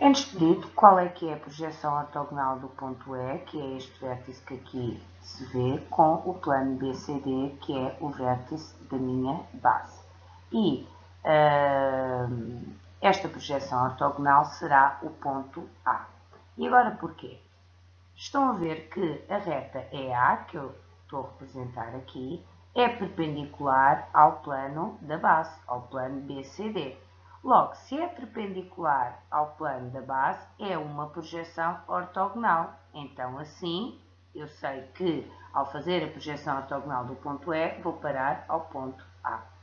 É-nos pedido qual é que é a projeção ortogonal do ponto E, que é este vértice que aqui se vê, com o plano BCD, que é o vértice da minha base. E uh, esta projeção ortogonal será o ponto A. E agora porquê? Estão a ver que a reta EA, que eu estou a representar aqui, é perpendicular ao plano da base, ao plano BCD. Logo, se é perpendicular ao plano da base, é uma projeção ortogonal. Então, assim, eu sei que ao fazer a projeção ortogonal do ponto E, vou parar ao ponto A.